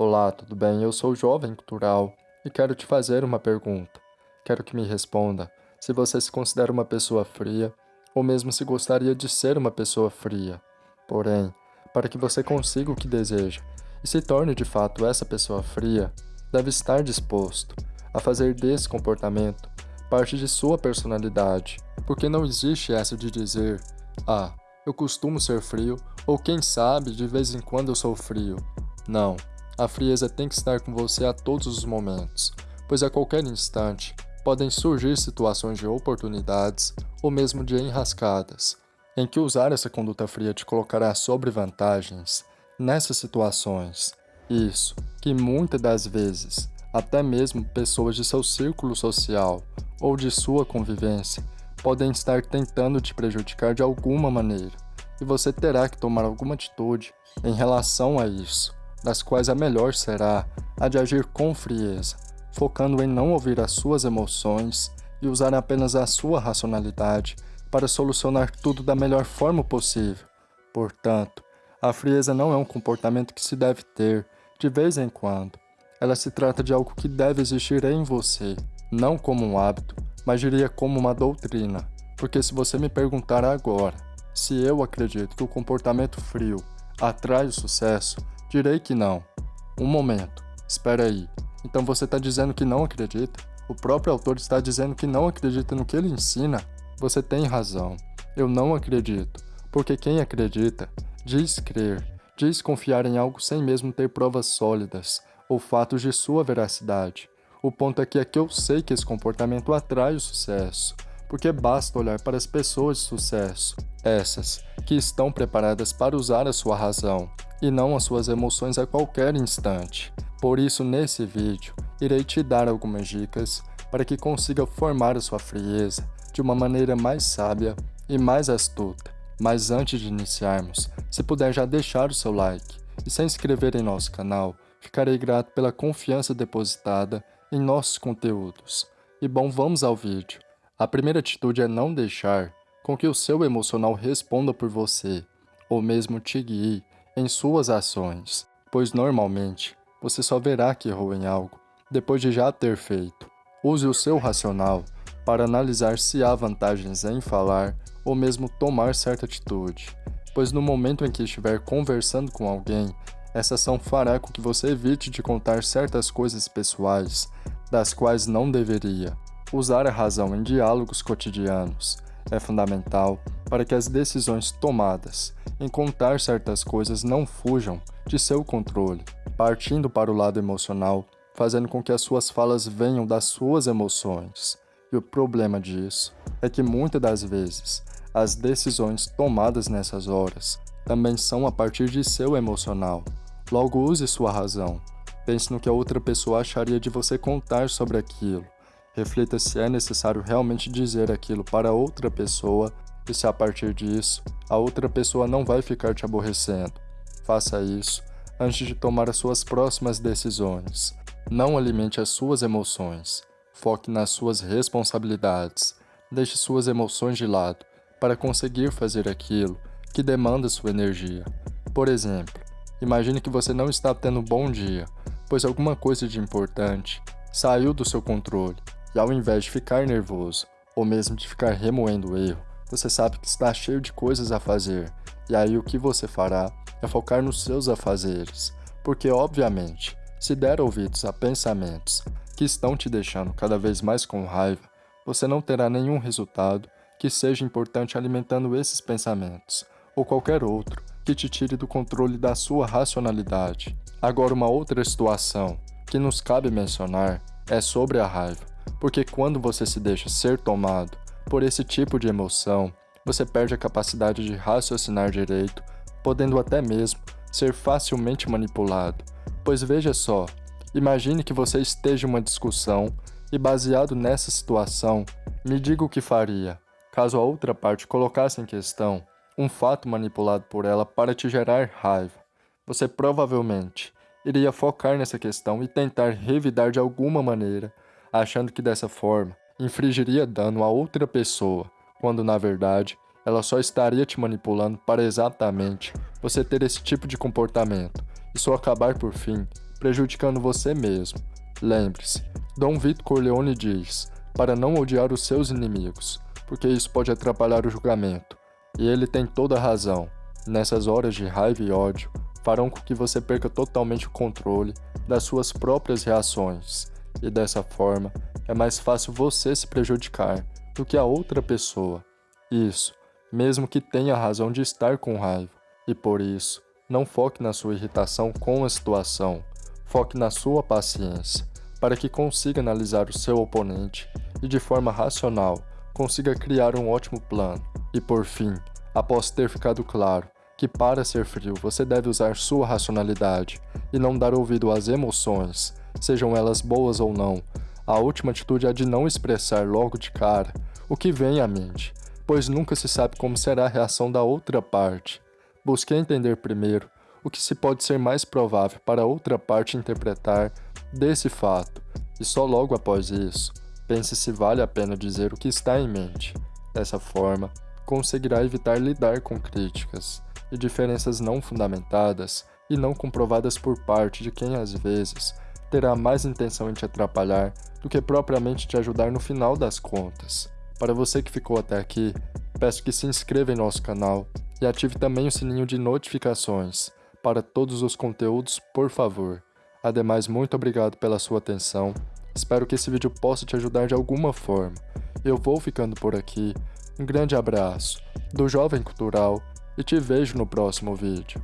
Olá, tudo bem? Eu sou Jovem Cultural e quero te fazer uma pergunta. Quero que me responda se você se considera uma pessoa fria ou mesmo se gostaria de ser uma pessoa fria. Porém, para que você consiga o que deseja e se torne de fato essa pessoa fria, deve estar disposto a fazer desse comportamento parte de sua personalidade, porque não existe essa de dizer: "Ah, eu costumo ser frio" ou quem sabe de vez em quando eu sou frio. Não. A frieza tem que estar com você a todos os momentos, pois a qualquer instante podem surgir situações de oportunidades ou mesmo de enrascadas, em que usar essa conduta fria te colocará sobre vantagens nessas situações. Isso, que muitas das vezes, até mesmo pessoas de seu círculo social ou de sua convivência podem estar tentando te prejudicar de alguma maneira, e você terá que tomar alguma atitude em relação a isso das quais a melhor será a de agir com frieza, focando em não ouvir as suas emoções e usar apenas a sua racionalidade para solucionar tudo da melhor forma possível. Portanto, a frieza não é um comportamento que se deve ter de vez em quando. Ela se trata de algo que deve existir em você, não como um hábito, mas diria como uma doutrina. Porque se você me perguntar agora se eu acredito que o comportamento frio atrai o sucesso, Direi que não. Um momento. Espera aí. Então você está dizendo que não acredita? O próprio autor está dizendo que não acredita no que ele ensina? Você tem razão. Eu não acredito. Porque quem acredita diz crer, diz confiar em algo sem mesmo ter provas sólidas ou fatos de sua veracidade. O ponto é que aqui eu sei que esse comportamento atrai o sucesso, porque basta olhar para as pessoas de sucesso, essas que estão preparadas para usar a sua razão e não as suas emoções a qualquer instante. Por isso, nesse vídeo, irei te dar algumas dicas para que consiga formar a sua frieza de uma maneira mais sábia e mais astuta. Mas antes de iniciarmos, se puder já deixar o seu like e se inscrever em nosso canal, ficarei grato pela confiança depositada em nossos conteúdos. E bom, vamos ao vídeo. A primeira atitude é não deixar com que o seu emocional responda por você, ou mesmo te guie em suas ações, pois normalmente você só verá que errou em algo depois de já ter feito. Use o seu racional para analisar se há vantagens em falar ou mesmo tomar certa atitude, pois no momento em que estiver conversando com alguém, essa ação fará com que você evite de contar certas coisas pessoais das quais não deveria. Usar a razão em diálogos cotidianos é fundamental para que as decisões tomadas em contar certas coisas não fujam de seu controle, partindo para o lado emocional, fazendo com que as suas falas venham das suas emoções. E o problema disso é que muitas das vezes as decisões tomadas nessas horas também são a partir de seu emocional. Logo use sua razão. Pense no que a outra pessoa acharia de você contar sobre aquilo. Reflita se é necessário realmente dizer aquilo para outra pessoa e se a partir disso a outra pessoa não vai ficar te aborrecendo. Faça isso antes de tomar as suas próximas decisões. Não alimente as suas emoções. Foque nas suas responsabilidades. Deixe suas emoções de lado para conseguir fazer aquilo que demanda sua energia. Por exemplo, imagine que você não está tendo um bom dia, pois alguma coisa de importante saiu do seu controle, e ao invés de ficar nervoso, ou mesmo de ficar remoendo o erro, você sabe que está cheio de coisas a fazer, e aí o que você fará é focar nos seus afazeres, porque obviamente, se der ouvidos a pensamentos que estão te deixando cada vez mais com raiva, você não terá nenhum resultado que seja importante alimentando esses pensamentos, ou qualquer outro que te tire do controle da sua racionalidade. Agora uma outra situação que nos cabe mencionar é sobre a raiva, porque quando você se deixa ser tomado por esse tipo de emoção, você perde a capacidade de raciocinar direito, podendo até mesmo ser facilmente manipulado. Pois veja só, imagine que você esteja em uma discussão e baseado nessa situação, me diga o que faria, caso a outra parte colocasse em questão um fato manipulado por ela para te gerar raiva. Você provavelmente iria focar nessa questão e tentar revidar de alguma maneira, achando que dessa forma infligiria dano a outra pessoa, quando na verdade ela só estaria te manipulando para exatamente você ter esse tipo de comportamento e só acabar por fim prejudicando você mesmo. Lembre-se, Dom Vito Corleone diz, para não odiar os seus inimigos, porque isso pode atrapalhar o julgamento. E ele tem toda a razão. Nessas horas de raiva e ódio, farão com que você perca totalmente o controle das suas próprias reações, e dessa forma é mais fácil você se prejudicar do que a outra pessoa. Isso, mesmo que tenha razão de estar com raiva. E por isso, não foque na sua irritação com a situação, foque na sua paciência, para que consiga analisar o seu oponente e de forma racional consiga criar um ótimo plano. E por fim, após ter ficado claro que para ser frio você deve usar sua racionalidade e não dar ouvido às emoções, sejam elas boas ou não, a última atitude é de não expressar logo de cara o que vem à mente, pois nunca se sabe como será a reação da outra parte. Busque entender primeiro o que se pode ser mais provável para a outra parte interpretar desse fato, e só logo após isso, pense se vale a pena dizer o que está em mente. Dessa forma, conseguirá evitar lidar com críticas e diferenças não fundamentadas e não comprovadas por parte de quem às vezes terá mais intenção em te atrapalhar do que propriamente te ajudar no final das contas. Para você que ficou até aqui, peço que se inscreva em nosso canal e ative também o sininho de notificações para todos os conteúdos, por favor. Ademais, muito obrigado pela sua atenção, espero que esse vídeo possa te ajudar de alguma forma. Eu vou ficando por aqui, um grande abraço do Jovem Cultural e te vejo no próximo vídeo.